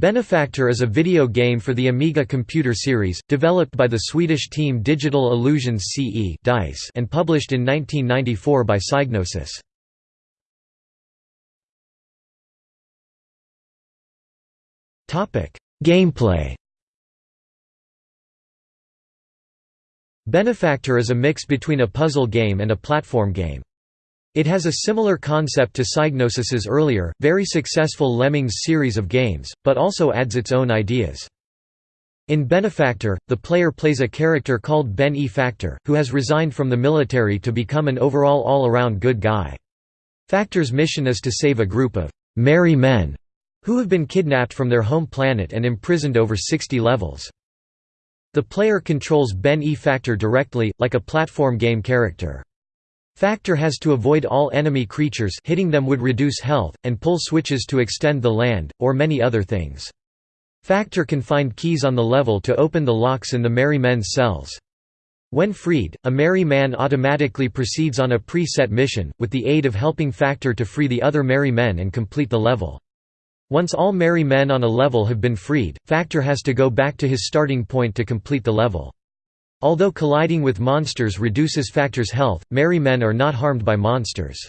Benefactor is a video game for the Amiga computer series, developed by the Swedish team Digital Illusions CE DICE and published in 1994 by Psygnosis. Gameplay Benefactor is a mix between a puzzle game and a platform game. It has a similar concept to Psygnosis's earlier, very successful Lemmings series of games, but also adds its own ideas. In Benefactor, the player plays a character called Ben E. Factor, who has resigned from the military to become an overall all-around good guy. Factor's mission is to save a group of «merry men» who have been kidnapped from their home planet and imprisoned over 60 levels. The player controls Ben E. Factor directly, like a platform game character. Factor has to avoid all enemy creatures hitting them would reduce health, and pull switches to extend the land, or many other things. Factor can find keys on the level to open the locks in the Merry Men's cells. When freed, a Merry Man automatically proceeds on a pre-set mission, with the aid of helping Factor to free the other Merry Men and complete the level. Once all Merry Men on a level have been freed, Factor has to go back to his starting point to complete the level. Although colliding with monsters reduces Factor's health, merry men are not harmed by monsters.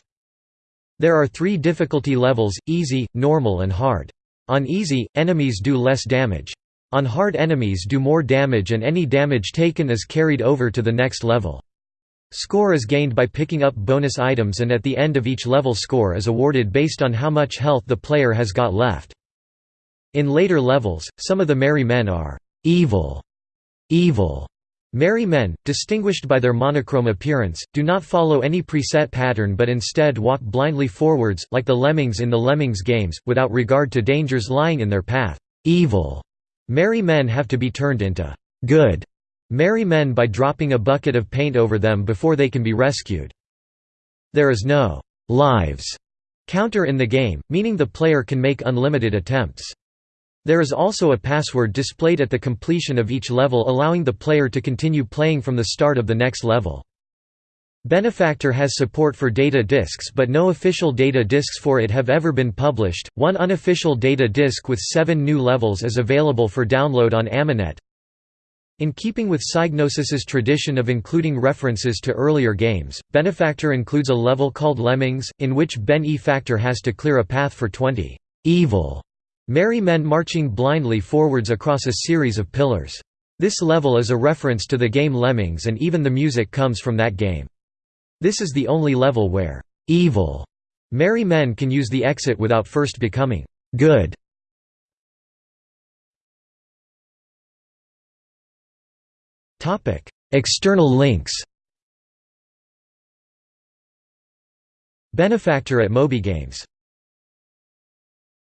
There are three difficulty levels, easy, normal and hard. On easy, enemies do less damage. On hard enemies do more damage and any damage taken is carried over to the next level. Score is gained by picking up bonus items and at the end of each level score is awarded based on how much health the player has got left. In later levels, some of the merry men are evil, evil, Merry men, distinguished by their monochrome appearance, do not follow any preset pattern but instead walk blindly forwards, like the lemmings in the Lemmings games, without regard to dangers lying in their path. Evil merry men have to be turned into good merry men by dropping a bucket of paint over them before they can be rescued. There is no lives counter in the game, meaning the player can make unlimited attempts. There is also a password displayed at the completion of each level allowing the player to continue playing from the start of the next level. Benefactor has support for data disks but no official data disks for it have ever been published. One unofficial data disk with seven new levels is available for download on Aminet. In keeping with Psygnosis's tradition of including references to earlier games, Benefactor includes a level called Lemmings, in which Ben E. Factor has to clear a path for 20 evil Merry men marching blindly forwards across a series of pillars. This level is a reference to the game Lemmings and even the music comes from that game. This is the only level where evil merry men can use the exit without first becoming good. External links Benefactor at MobyGames